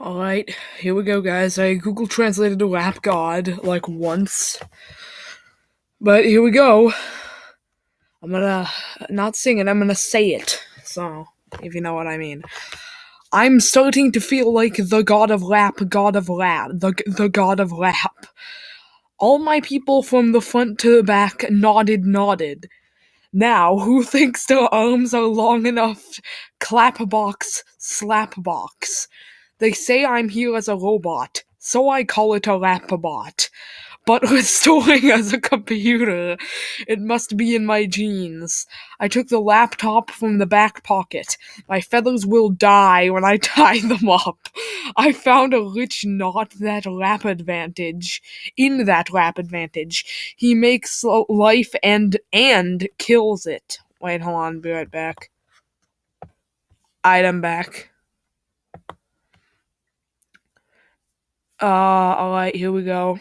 Alright, here we go, guys. I Google translated to rap god like once. But here we go. I'm gonna not sing it, I'm gonna say it. So, if you know what I mean. I'm starting to feel like the god of rap, god of rap, the, the god of rap. All my people from the front to the back nodded, nodded. Now, who thinks their arms are long enough? Clap box, slap box. They say I'm here as a robot, so I call it a rapabot. But restoring as a computer, it must be in my genes. I took the laptop from the back pocket. My feathers will die when I tie them up. I found a rich knot that rap advantage. In that rap advantage, he makes life and and kills it. Wait, hold on, be right back. Item back. Uh, alright, here we go.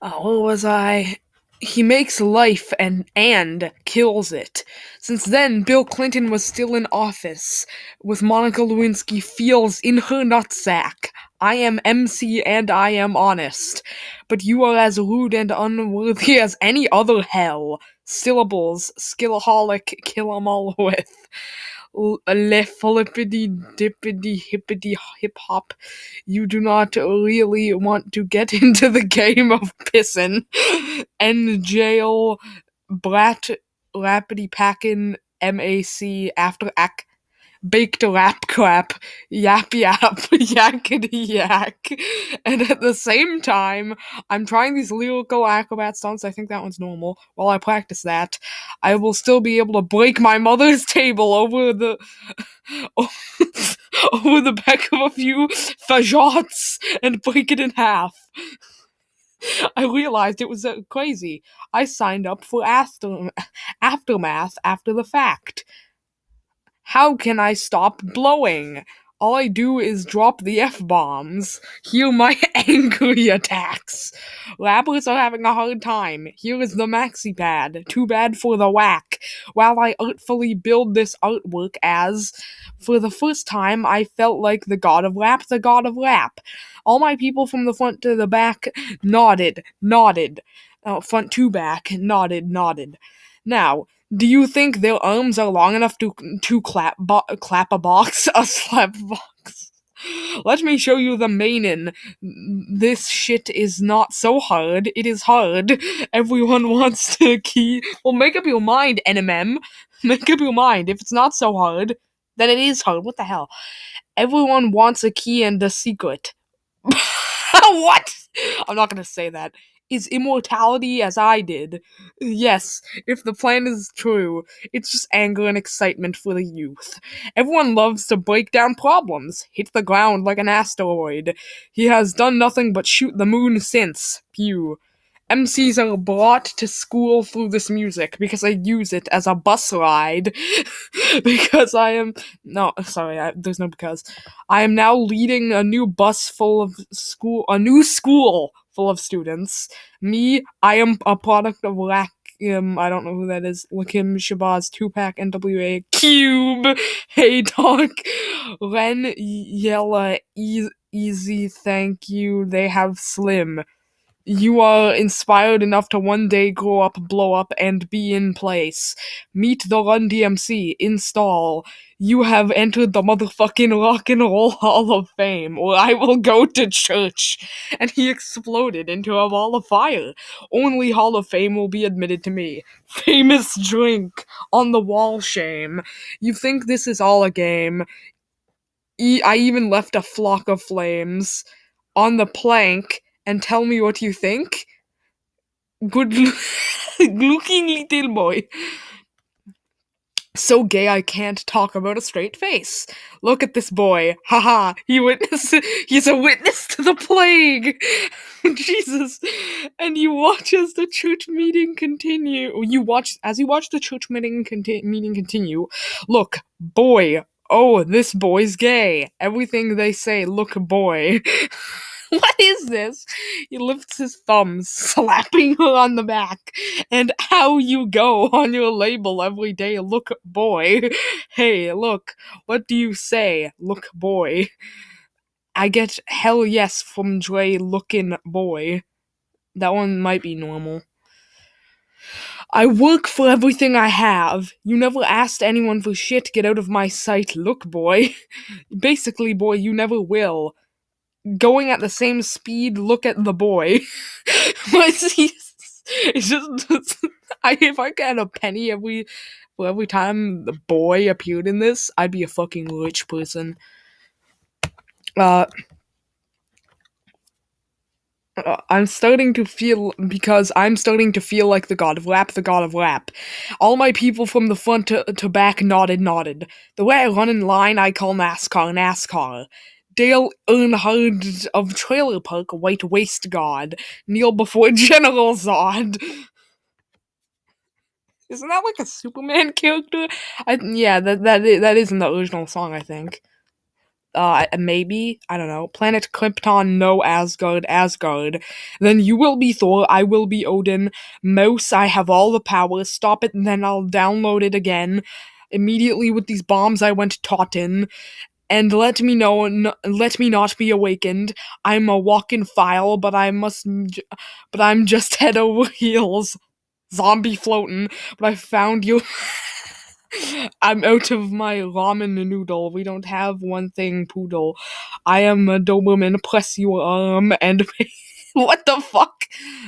Uh, where was I? He makes life and and kills it. Since then, Bill Clinton was still in office, with Monica Lewinsky feels in her nutsack. I am MC and I am honest, but you are as rude and unworthy as any other hell. Syllables, skillaholic, kill 'em all with le flippity dippity hippity hip hop. You do not really want to get into the game of pissin' and jail brat rapidy packin' MAC after ac baked lap crap, yap yap, yakety yak. And at the same time, I'm trying these lyrical acrobat stunts. I think that one's normal. While I practice that, I will still be able to break my mother's table over the over the back of a few fajots and break it in half. I realized it was uh, crazy. I signed up for after aftermath after the fact. How can I stop blowing? All I do is drop the F bombs. Hear my angry attacks. Rappers are having a hard time. Here is the maxi pad. Too bad for the whack. While I artfully build this artwork as, for the first time, I felt like the god of rap, the god of rap. All my people from the front to the back nodded, nodded. Uh, front to back, nodded, nodded. Now, do you think their arms are long enough to to clap bo- clap a box, a slap box? Let me show you the mainin. This shit is not so hard. It is hard. Everyone wants to key. Well, make up your mind, NMM. Make up your mind. If it's not so hard, then it is hard. What the hell? Everyone wants a key and a secret. what? I'm not gonna say that is immortality as I did. Yes, if the plan is true, it's just anger and excitement for the youth. Everyone loves to break down problems, hit the ground like an asteroid. He has done nothing but shoot the moon since. Pew. MCs are brought to school through this music because I use it as a bus ride. because I am. No, sorry, I, there's no because. I am now leading a new bus full of school. A new school full of students. Me, I am a product of Rakim, um, I don't know who that is, Lakim Shabazz, Tupac, NWA, Cube, Hey Dog, Ren, Yella, e- Easy, Thank You, They Have Slim you are inspired enough to one day grow up, blow up, and be in place. Meet the Run DMC. Install. You have entered the motherfucking Rock and Roll Hall of Fame, or I will go to church. And he exploded into a ball of fire. Only Hall of Fame will be admitted to me. Famous drink on the wall shame. You think this is all a game? E- I even left a flock of flames on the plank and tell me what you think. Good looking little boy. So gay I can't talk about a straight face. Look at this boy. Haha, he witness he's a witness to the plague. Jesus. And you watch as the church meeting continue. You watch as you watch the church meeting conti- meeting continue. Look, boy. Oh, this boy's gay. Everything they say, look boy. what is this? He lifts his thumbs, slapping her on the back. And how you go on your label every day, look boy. Hey, look, what do you say, look boy? I get hell yes from Dre looking boy. That one might be normal. I work for everything I have. You never asked anyone for shit. Get out of my sight. Look, boy. Basically, boy, you never will. Going at the same speed, look at the boy. it's just. I, if I got a penny every for every time the boy appeared in this, I'd be a fucking rich person. Uh, uh, I'm starting to feel because I'm starting to feel like the god of rap, the god of rap. All my people from the front to, to back nodded, nodded. The way I run in line, I call NASCAR, NASCAR. Dale Earnhardt of Trailer Park, White Waste God. Kneel before General Zod. Isn't that like a Superman character? I, yeah, that that that is in the original song, I think uh, maybe, I don't know, planet Krypton, no Asgard, Asgard. Then you will be Thor, I will be Odin. Mouse, I have all the power, stop it, and then I'll download it again. Immediately with these bombs, I went Totten. And let me know, n- let me not be awakened. I'm a walk-in file, but I must, j- but I'm just head over heels. Zombie floating, but I found you. I'm out of my ramen noodle. We don't have one thing, poodle. I am a Doberman. Press your arm um, and. what the fuck?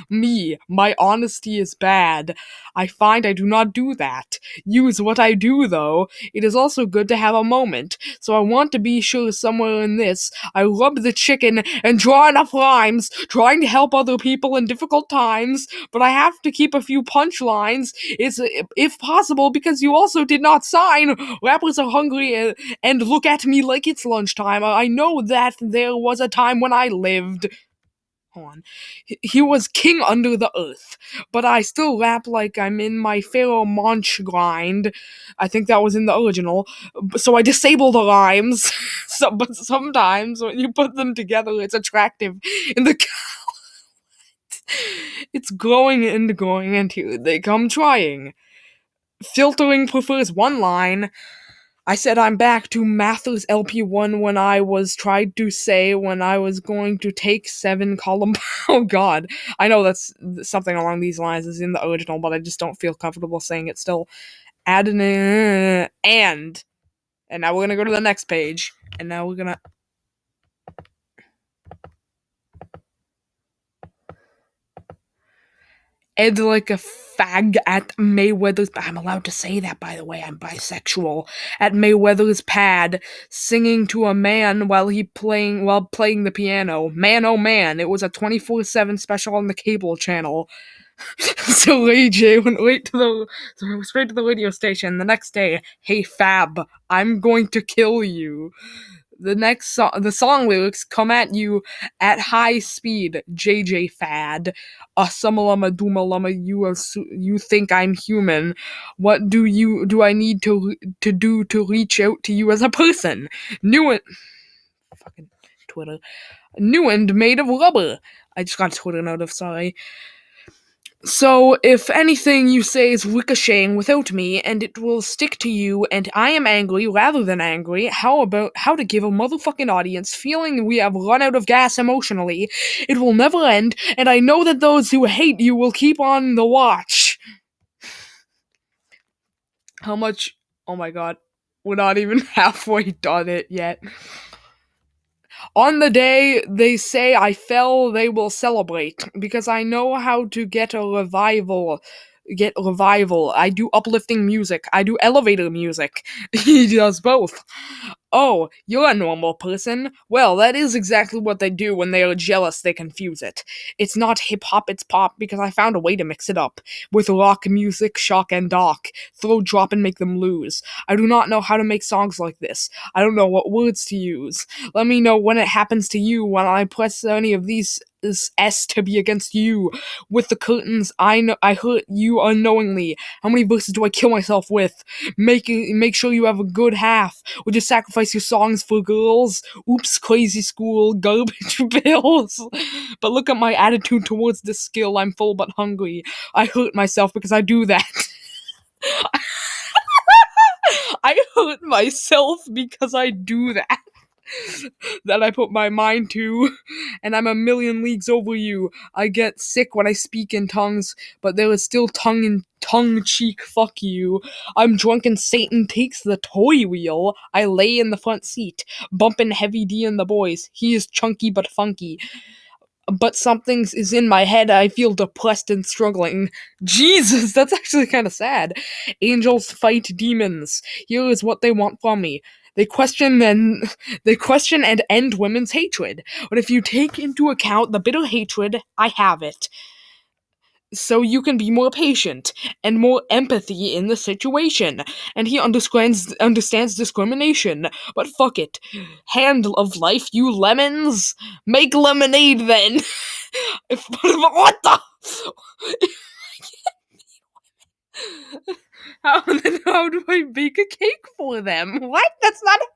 Me. My honesty is bad. I find I do not do that. Use what I do, though. It is also good to have a moment. So I want to be sure somewhere in this, I rub the chicken and draw enough rhymes, trying to help other people in difficult times, but I have to keep a few punchlines. It's, if possible, because you also did not sign. Rappers are hungry and, and look at me like it's lunchtime. I know that there was a time when I lived He was king under the earth, but I still rap like I'm in my Pharaoh Monch grind. I think that was in the original. So I disable the rhymes. so, but sometimes when you put them together, it's attractive. In the it's growing and growing, and here they come trying. Filtering prefers one line. I said I'm back to Mathers LP1 when I was tried to say when I was going to take seven column. oh god. I know that's something along these lines is in the original, but I just don't feel comfortable saying it still. Add an and. And now we're gonna go to the next page. And now we're gonna Ed like a fag at Mayweather's. I'm allowed to say that, by the way. I'm bisexual. At Mayweather's pad, singing to a man while he playing while playing the piano. Man, oh man! It was a 24/7 special on the cable channel. so Ray J went right to the so straight to the radio station the next day. Hey Fab, I'm going to kill you the next song, the song lyrics come at you at high speed. JJ Fad, Asumalama Dumalama, you assu- you think I'm human. What do you do? I need to to do to reach out to you as a person. New and fucking Twitter, new and made of rubber. I just got Twitter out of sorry. So, if anything you say is ricocheting without me, and it will stick to you, and I am angry rather than angry, how about how to give a motherfucking audience feeling we have run out of gas emotionally? It will never end, and I know that those who hate you will keep on the watch. How much? Oh my god. We're not even halfway done it yet. On the day they say I fell, they will celebrate because I know how to get a revival. Get revival. I do uplifting music. I do elevator music. he does both. Oh, you're a normal person? Well, that is exactly what they do when they are jealous, they confuse it. It's not hip hop, it's pop, because I found a way to mix it up. With rock, music, shock, and dark. Throw, drop, and make them lose. I do not know how to make songs like this. I don't know what words to use. Let me know when it happens to you when I press any of these S to be against you. With the curtains, I know I hurt you unknowingly. How many verses do I kill myself with? Make make sure you have a good half. Would you sacrifice your songs for girls. Oops, crazy school, garbage bills. But look at my attitude towards this skill. I'm full but hungry. I hurt myself because I do that. I hurt myself because I do that. That I put my mind to, and I'm a million leagues over you. I get sick when I speak in tongues, but there is still tongue in tongue cheek fuck you. I'm drunk and Satan takes the toy wheel. I lay in the front seat, bumping Heavy D and the boys. He is chunky but funky. But something is in my head. I feel depressed and struggling. Jesus, that's actually kind of sad. Angels fight demons. Here is what they want from me. They question and they question and end women's hatred. But if you take into account the bitter hatred, I have it. So you can be more patient and more empathy in the situation. And he understands understands discrimination. But fuck it. Hand of life, you lemons. Make lemonade then. what the how then how do I bake a cake for them? What? That's not a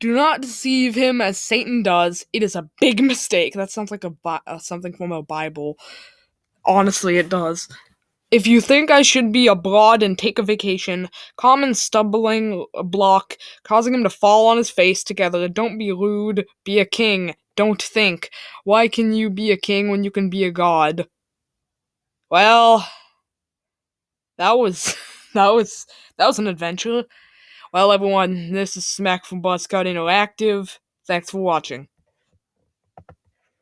Do not deceive him as Satan does. It is a big mistake. That sounds like a bi- uh, something from a Bible. Honestly, it does. If you think I should be abroad and take a vacation, common stumbling block, causing him to fall on his face together. Don't be rude. Be a king. Don't think. Why can you be a king when you can be a god? Well, that was that was that was an adventure. Well, everyone, this is Smack from Buzzcut Interactive. Thanks for watching.